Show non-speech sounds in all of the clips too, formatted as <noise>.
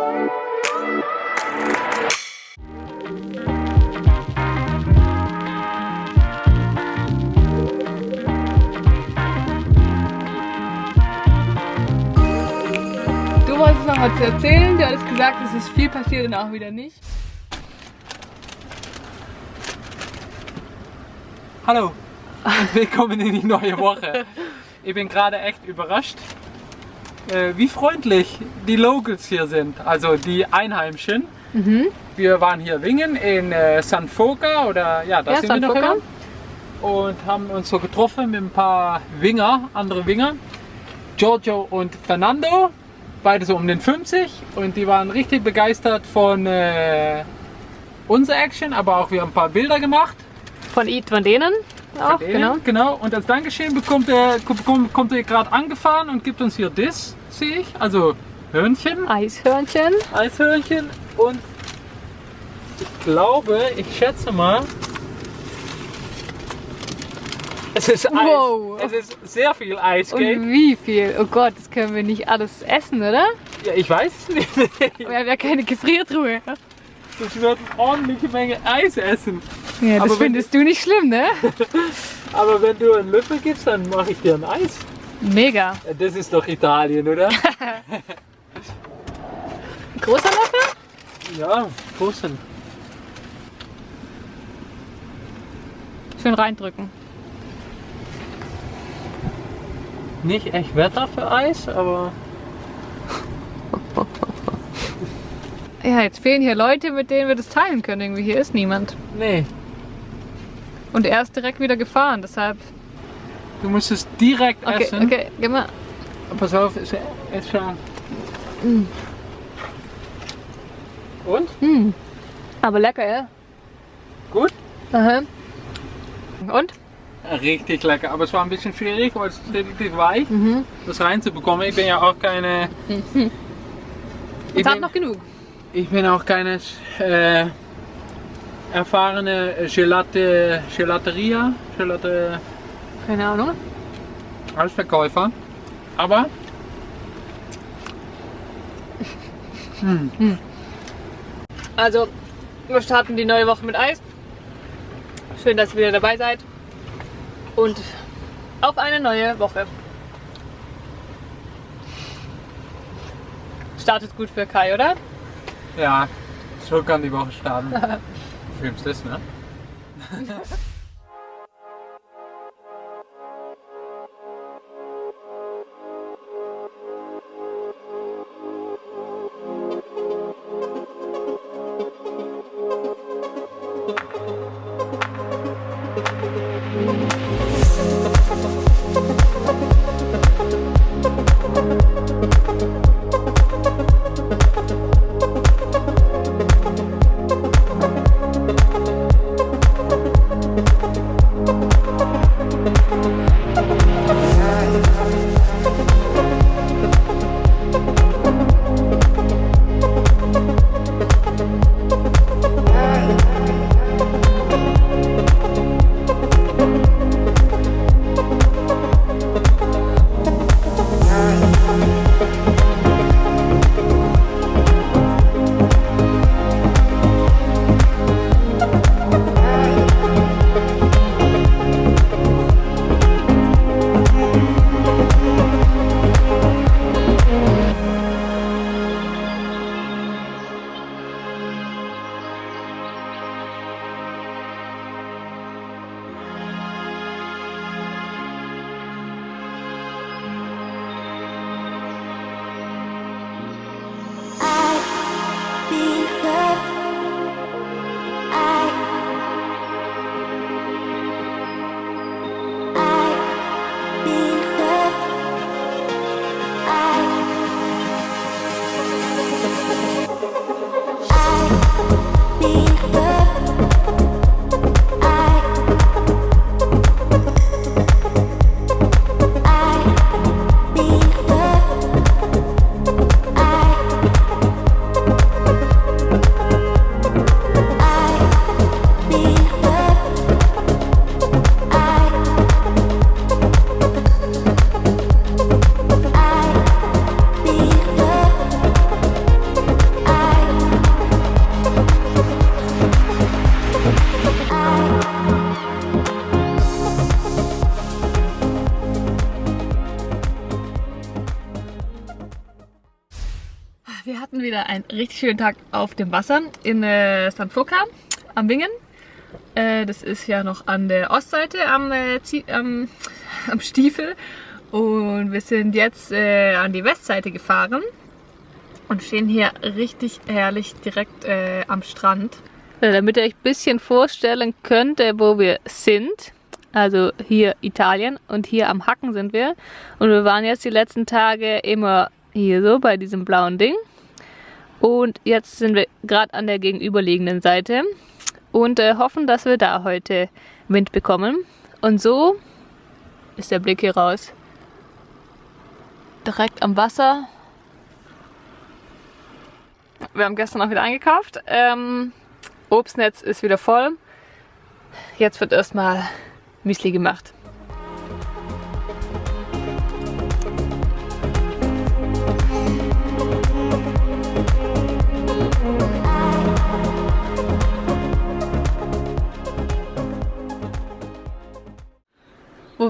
Du wolltest noch was erzählen, du hattest gesagt, es ist viel passiert und auch wieder nicht. Hallo willkommen in die neue Woche. Ich bin gerade echt überrascht, äh, wie freundlich die Locals hier sind, also die Einheimischen. Mhm. Wir waren hier Wingen in äh, San Foca oder ja, da Ja, sind San wir noch immer. Und haben uns so getroffen mit ein paar Winger, andere Winger. Giorgio und Fernando, beide so um den 50 und die waren richtig begeistert von äh, unserer Action, aber auch wir haben ein paar Bilder gemacht. Von, von denen auch, Denen, genau. genau. Und als Dankeschön bekommt er, kommt, kommt er gerade angefahren und gibt uns hier das, sehe ich. Also Hörnchen, Eishörnchen. Eishörnchen und ich glaube, ich schätze mal, es ist Eis. Wow. Es ist sehr viel Eis, Und wie viel? Oh Gott, das können wir nicht alles essen, oder? Ja, ich weiß es nicht. <laughs> Wir haben ja keine Gefriertruhe. Das wird eine ordentliche Menge Eis essen. Ja, das Aber findest du nicht schlimm, ne? <laughs> Aber wenn du einen Löffel gibst, dann mache ich dir ein Eis. Mega. Das ist doch Italien, oder? <laughs> Großer Löffel? ja, großen. Schön reindrücken. Nicht echt Wetter für Eis, aber <laughs> Ja, jetzt fehlen hier Leute, mit denen wir das teilen können. Irgendwie hier ist niemand. nee. Und er ist direkt wieder gefahren, deshalb. Du musst es direkt Okay, essen. okay, geh mal. Pass auf, ist, ist schon. Mm. Und? Hm. Aber lecker, ja? Gut? Aha. Und? Richtig lecker, aber es war ein bisschen schwierig, weil es relativ weich, Mhm. das reinzubekommen. Ich bin ja auch keine. <laughs> Ich Jetzt hat bin, noch genug. ich bin auch keine äh, erfahrene Gelate, Gelateria, Gelate Keine Ahnung. als Verkäufer. Aber Also, wir starten die neue Woche mit Eis. Schön, dass ihr wieder dabei seid. Und auf eine neue Woche. Startet gut für Kai, oder? ja, so kann die Woche starten. <laughs> Du filmst <laughs> richtig schönen Tag auf dem Wasser in äh, St. Foka am Wingen. Äh, das ist ja noch an der Ostseite am, äh, am, <laughs> am Stiefel. Und wir sind jetzt äh, an die Westseite gefahren und stehen hier richtig herrlich direkt äh, am Strand. Damit ihr euch ein bisschen vorstellen könnt, äh, wo wir sind. Also hier Italien und hier am Hacken sind wir. Und wir waren jetzt die letzten Tage immer hier so bei diesem blauen Ding. Und jetzt sind wir gerade an der gegenüberliegenden Seite und äh, hoffen, dass wir da heute Wind bekommen. Und so ist der Blick hier raus. Direkt am Wasser. Wir haben gestern auch wieder eingekauft. Ähm, Obstnetz ist wieder voll. Jetzt wird erstmal Müsli gemacht.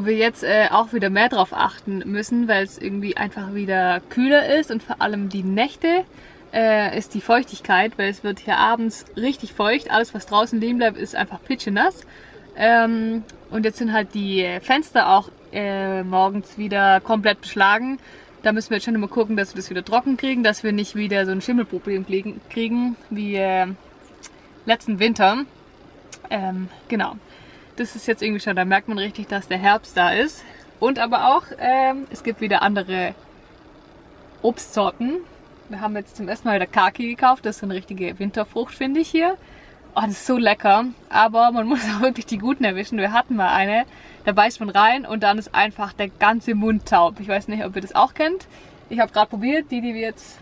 Wo wir jetzt äh, auch wieder mehr drauf achten müssen, weil es irgendwie einfach wieder kühler ist und vor allem die Nächte äh, ist die Feuchtigkeit, weil es wird hier abends richtig feucht. Alles, was draußen liegen bleibt, ist einfach pitschenass. Ähm, und jetzt sind halt die Fenster auch äh, morgens wieder komplett beschlagen. Da müssen wir jetzt schon immer gucken, dass wir das wieder trocken kriegen, dass wir nicht wieder so ein Schimmelproblem kriegen wie äh, letzten Winter. Ähm, genau das ist jetzt irgendwie schon, da merkt man richtig, dass der Herbst da ist. Und aber auch, ähm, es gibt wieder andere Obstsorten. Wir haben jetzt zum ersten Mal wieder Kaki gekauft. Das ist eine richtige Winterfrucht, finde ich hier. Oh, das ist so lecker. Aber man <laughs> muss auch wirklich die guten erwischen. Wir hatten mal eine, da beißt man rein und dann ist einfach der ganze Mund taub. Ich weiß nicht, ob ihr das auch kennt. Ich habe gerade probiert. Die, die wir jetzt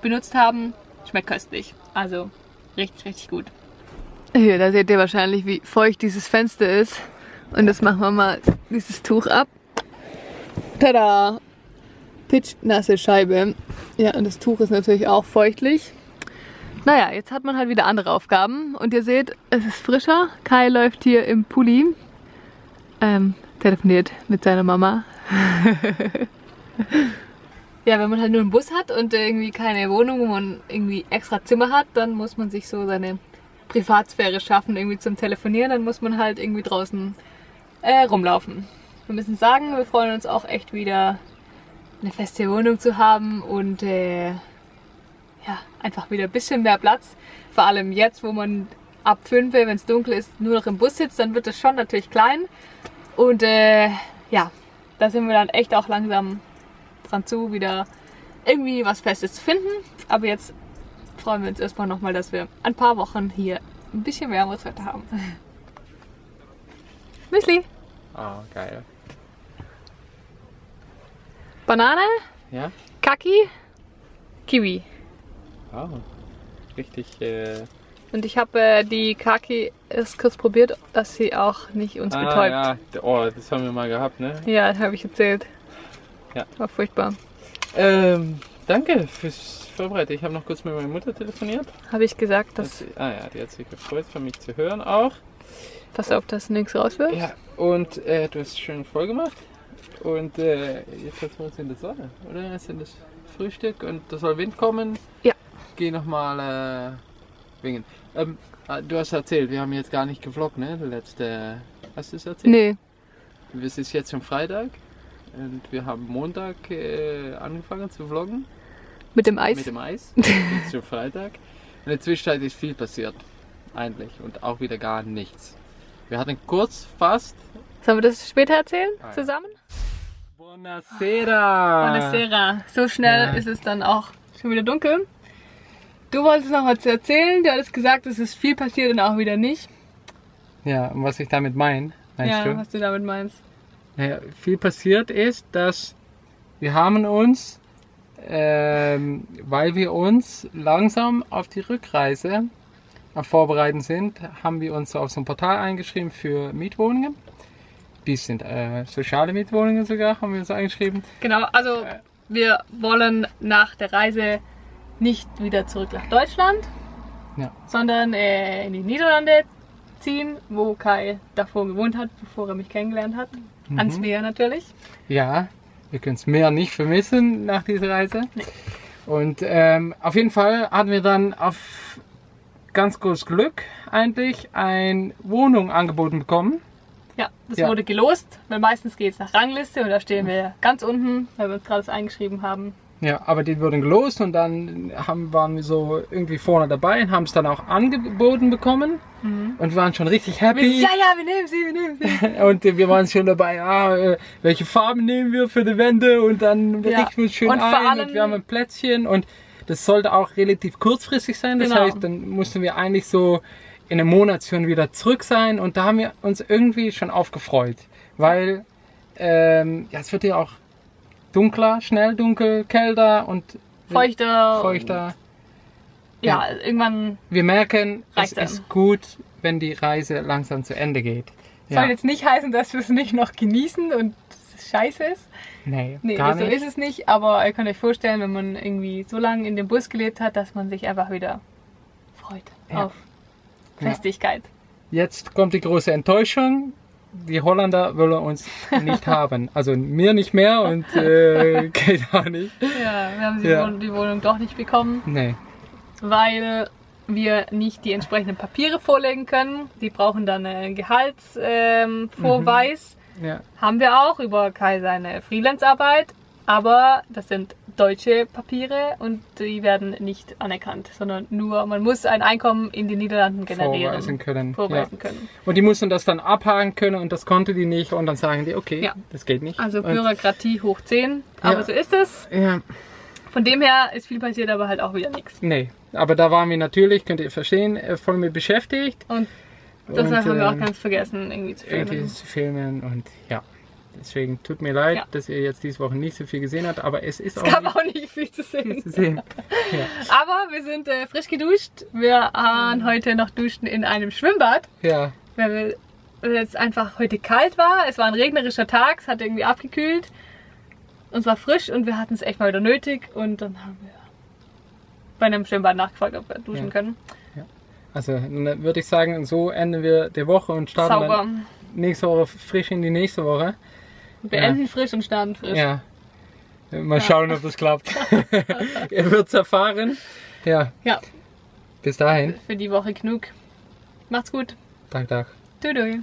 benutzt haben, schmeckt köstlich. Also richtig, richtig gut. Hier, da seht ihr wahrscheinlich, wie feucht dieses Fenster ist. Und jetzt machen wir mal dieses Tuch ab. Tada! Pitchnasse Scheibe. Ja, und das Tuch ist natürlich auch feuchtlich. Naja, jetzt hat man halt wieder andere Aufgaben. Und ihr seht, es ist frischer. Kai läuft hier im Pulli. Ähm, telefoniert mit seiner Mama. <laughs> ja, wenn man halt nur einen Bus hat und irgendwie keine Wohnung, wo man irgendwie extra Zimmer hat, dann muss man sich so seine Privatsphäre schaffen, irgendwie zum Telefonieren, dann muss man halt irgendwie draußen äh, rumlaufen. Wir müssen sagen, wir freuen uns auch echt wieder eine feste Wohnung zu haben und äh, ja, einfach wieder ein bisschen mehr Platz. Vor allem jetzt, wo man ab 5, wenn es dunkel ist, nur noch im Bus sitzt, dann wird es schon natürlich klein. Und äh, ja, da sind wir dann echt auch langsam dran zu, wieder irgendwie was Festes zu finden. Aber jetzt freuen wir uns erstmal nochmal, dass wir ein paar Wochen hier ein bisschen wärmeres Wetter haben. <laughs> Müsli. Oh, geil. Banane. Ja. Kaki. Kiwi. Oh, richtig. Äh und ich habe äh, die Kaki erst kurz probiert, dass sie auch nicht uns ah, betäubt. Ja. Oh, das haben wir mal gehabt, ne? Ja, habe ich erzählt. Ja. War furchtbar. Ähm, danke fürs vorbereitet. Ich habe noch kurz mit meiner Mutter telefoniert. Habe ich gesagt, dass. dass ah ja, die hat sich gefreut, von mich zu hören auch. Pass auf, dass nichts raus wird. Ja, und äh, du hast schön voll gemacht. Und äh, jetzt wir uns in der Sonne, oder? Jetzt sind das Frühstück und da soll Wind kommen. Ja. Geh nochmal äh, wingen. Ähm, ah, du hast erzählt, wir haben jetzt gar nicht gevloggt, ne? Letzte. Hast du es erzählt? Nee. Es ist jetzt schon Freitag und wir haben Montag äh, angefangen zu vloggen. Mit dem Eis? Mit dem Eis. <laughs> zum Freitag. In der Zwischenzeit ist viel passiert. Eigentlich. Und auch wieder gar nichts. Wir hatten kurz fast. Sollen wir das später erzählen? Ah, zusammen? Buonasera! Buonasera. So schnell ja. ist es dann auch schon wieder dunkel. Du wolltest noch was erzählen. Du hattest gesagt, es ist viel passiert und auch wieder nicht. Ja, und was ich damit meine, meinst ja, du? was du damit meinst. Ja, viel passiert ist, dass wir haben uns ähm, weil wir uns langsam auf die Rückreise am Vorbereiten sind, haben wir uns auf so ein Portal eingeschrieben für Mietwohnungen. Die sind äh, soziale Mietwohnungen sogar, haben wir uns eingeschrieben. Genau, also äh, wir wollen nach der Reise nicht wieder zurück nach Deutschland, ja. sondern äh, in die Niederlande ziehen, wo Kai davor gewohnt hat, bevor er mich kennengelernt hat. Mhm. Ans Meer natürlich. Ja, wir können es mehr nicht vermissen nach dieser Reise. Nee. Und ähm, auf jeden Fall hatten wir dann auf ganz großes Glück eigentlich eine Wohnung angeboten bekommen. Ja, das Ja. wurde gelost, weil meistens geht es nach Rangliste und da stehen wir ganz unten, weil wir uns gerade eingeschrieben haben. Ja, aber die wurden gelost und dann haben, waren wir so irgendwie vorne dabei und haben es dann auch angeboten bekommen und waren schon richtig happy. ja, ja, wir nehmen sie, wir nehmen sie. <laughs> Und äh, wir waren schon dabei, ah, äh, welche Farben nehmen wir für die Wände und dann Ja. richten wir uns schön Und ein und wir haben ein Plätzchen und das sollte auch relativ kurzfristig sein. Das Genau. heißt, dann mussten wir eigentlich so in einem Monat schon wieder zurück sein und da haben wir uns irgendwie schon aufgefreut, weil ähm, ja, es wird ja auch dunkler, schnell dunkel, kälter und Feuchter. feuchter. Ja, irgendwann Wir merken, es dann. ist gut, wenn die Reise langsam zu Ende geht. soll jetzt nicht heißen, dass wir es nicht noch genießen und es scheiße ist. nee, Nee, gar so nicht. ist es nicht, aber ihr könnt euch vorstellen, wenn man irgendwie so lange in dem Bus gelebt hat, dass man sich einfach wieder freut Ja. auf Festigkeit. Jetzt kommt die große Enttäuschung. Die Holländer wollen uns nicht <laughs> haben. Also mir nicht mehr und äh, <laughs> geht auch nicht. Ja, wir haben die, Ja. Wohnung, die Wohnung doch nicht bekommen, Nee. weil wir nicht die entsprechenden Papiere vorlegen können. Die brauchen dann einen Gehaltsvorweis. Ähm, Vorweis. Ja. Haben wir auch über Kai seine Freelance-Arbeit, aber das sind deutsche Papiere und die werden nicht anerkannt, sondern nur, man muss ein Einkommen in den Niederlanden generieren. Vorweisen können. Vorweisen ja. können. Und die mussten das dann abhaken können und das konnte die nicht und dann sagen die, okay, Ja. das geht nicht. Also Bürokratie hoch 10, aber Ja. so ist es. Ja, Von dem her ist viel passiert, aber halt auch wieder nichts. nee. Aber da waren wir natürlich, könnt ihr verstehen, äh, voll mit beschäftigt. Und deshalb Und, haben wir auch ähm, ganz vergessen, irgendwie zu irgendwie filmen. zu filmen und ja. Deswegen tut mir leid, Ja. dass ihr jetzt diese Woche nicht so viel gesehen habt, aber es ist Es auch gab nicht auch nicht viel zu viel sehen. zu sehen. <laughs> Ja. Aber wir sind äh, frisch geduscht. Wir waren heute noch duschen in einem Schwimmbad. ja. weil weil es einfach heute kalt war. Es war ein regnerischer Tag, es hat irgendwie abgekühlt. Und es war frisch und wir hatten es echt mal wieder nötig. Und dann haben wir bei einem Schwimmbad nachgefragt, ob wir duschen Ja. können. Also dann würde ich sagen, so enden wir die Woche und starten Sauber. dann nächste Woche frisch in die nächste Woche. Wir enden frisch und starten frisch. Ja. Mal schauen, ob das klappt. Ihr <laughs> wird's erfahren. Ja, Ja, bis dahin. für die Woche genug. Macht's gut. Tag, Tag. Tschüss.